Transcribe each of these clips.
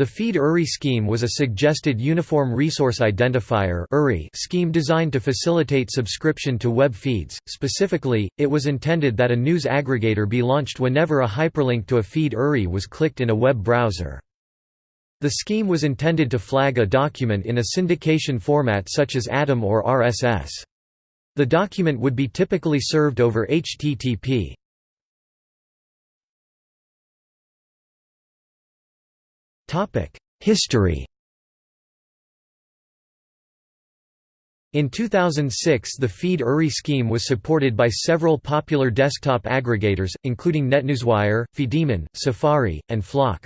The feed-URI scheme was a suggested Uniform Resource Identifier scheme designed to facilitate subscription to web feeds. Specifically, it was intended that a news aggregator be launched whenever a hyperlink to a feed URI was clicked in a web browser. The scheme was intended to flag a document in a syndication format such as ATOM or RSS. The document would be typically served over HTTP. History In 2006 the Feed URI scheme was supported by several popular desktop aggregators, including NetNewsWire, FeedDemon, Safari, and Flock.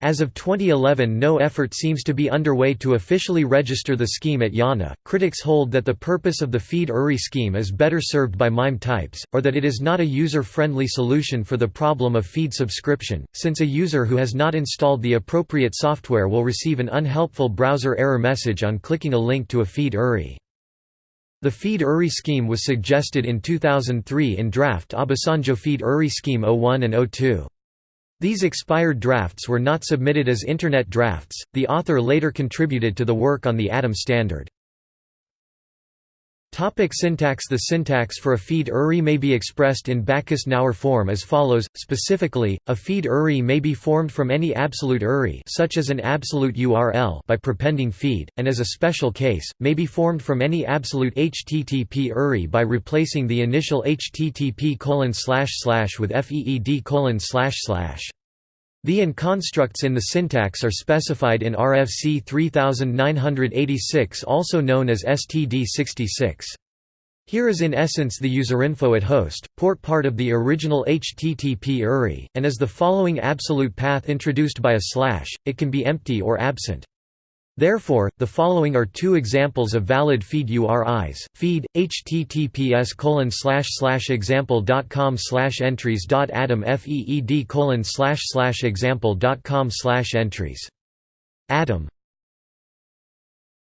As of 2011 no effort seems to be underway to officially register the scheme at IANA. Critics hold that the purpose of the feed URI scheme is better served by MIME types, or that it is not a user-friendly solution for the problem of feed subscription, since a user who has not installed the appropriate software will receive an unhelpful browser error message on clicking a link to a feed URI. The feed URI scheme was suggested in 2003 in draft Obasanjo feed URI scheme 01 and 02. These expired drafts were not submitted as Internet drafts. The author later contributed to the work on the ATOM standard. Topic syntax. The syntax for a feed URI may be expressed in Backus-Naur form as follows, specifically, a feed URI may be formed from any absolute URI such as an absolute URL by prepending feed, and as a special case, may be formed from any absolute HTTP URI by replacing the initial HTTP colon slash slash with FEED the and constructs in the syntax are specified in RFC 3986 also known as STD66. Here is in essence the userinfo at host, port part of the original HTTP URI, and as the following absolute path introduced by a slash, it can be empty or absent. Therefore, the following are two examples of valid feed URIs. Feed https colon slash slash example dot com slash entries dot atom feed colon slash slash example dot com slash entries. Atom